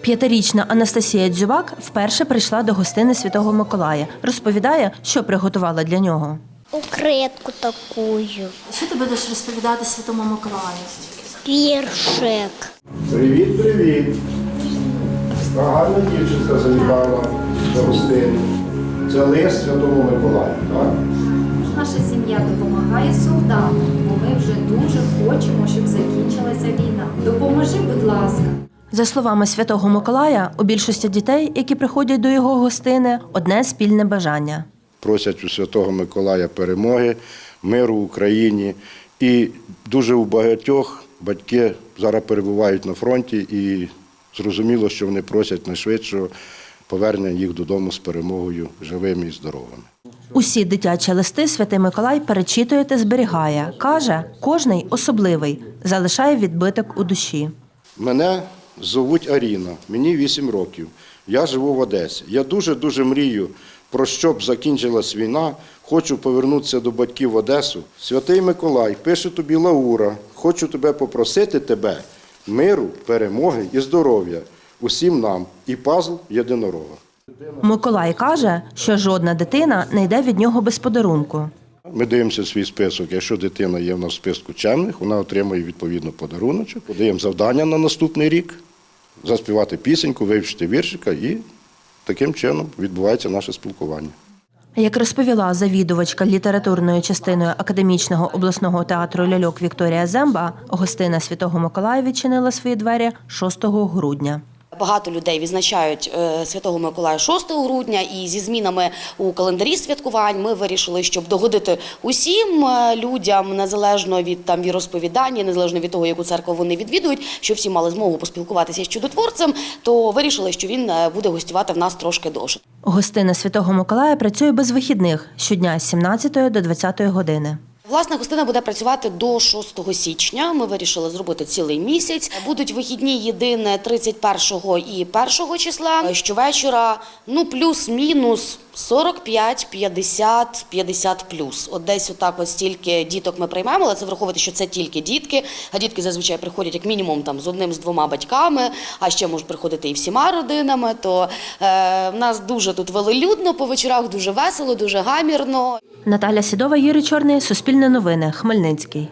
П'ятирічна Анастасія Дзюбак вперше прийшла до гостини Святого Миколая. Розповідає, що приготувала для нього. Укритку такую. Що ти будеш розповідати Святому Миколаю? Віршик. Привіт, привіт. Гарна дівчинка завітала до гостини. Це лист Святому Миколаю, так? Наша сім'я допомагає солдатам, бо ми вже дуже хочемо, щоб закінчилася війна. Допоможи, будь ласка. За словами Святого Миколая, у більшості дітей, які приходять до його гостини, одне спільне бажання. Просять у Святого Миколая перемоги, миру в Україні. І дуже у багатьох батьки зараз перебувають на фронті і зрозуміло, що вони просять найшвидшого повернення їх додому з перемогою живими і здоровими. Усі дитячі листи Святий Миколай перечитує та зберігає. Каже, кожний особливий, залишає відбиток у душі. Мене звуть Аріна, мені 8 років. Я живу в Одесі. Я дуже-дуже мрію про щоб закінчилась війна. Хочу повернутися до батьків в Одесу. Святий Миколай, пише тобі Лаура, хочу тебе попросити тебе миру, перемоги і здоров'я усім нам і пазл єдинорога. Миколай каже, що жодна дитина не йде від нього без подарунку. Ми дивимося свій список. Якщо дитина є в нас в списку чемних, вона отримує відповідно подаруночок. Подаємо завдання на наступний рік, заспівати пісеньку, вивчити віршика і таким чином відбувається наше спілкування. Як розповіла завідувачка літературною частиною академічного обласного театру ляльок Вікторія Земба, гостина Святого Миколая відчинила свої двері 6 грудня. Багато людей відзначають е, Святого Миколая 6 грудня, і зі змінами у календарі святкувань ми вирішили, щоб догодити усім е, людям, незалежно від там віросповідання, незалежно від того, яку церкву вони відвідують, щоб всі мали змогу поспілкуватися з чудотворцем, то вирішили, що він е, буде гостювати в нас трошки довше. Гостина Святого Миколая працює без вихідних щодня з 17 до 20 години. Власне, гостина буде працювати до 6 січня. Ми вирішили зробити цілий місяць. Будуть вихідні єдине 31 і 1 числа. Щовечора, ну плюс-мінус 45, 50, 50 плюс. От десь отак от стільки діток ми приймемо, але це враховувати, що це тільки дітки. А дітки зазвичай приходять як мінімум там з одним з двома батьками, а ще можуть приходити і всіма родинами. То е, в нас дуже тут велелюдно по вечорах, дуже весело, дуже гамірно. Наталя Сідова, Юрій Чорний, Суспільне новини, Хмельницький.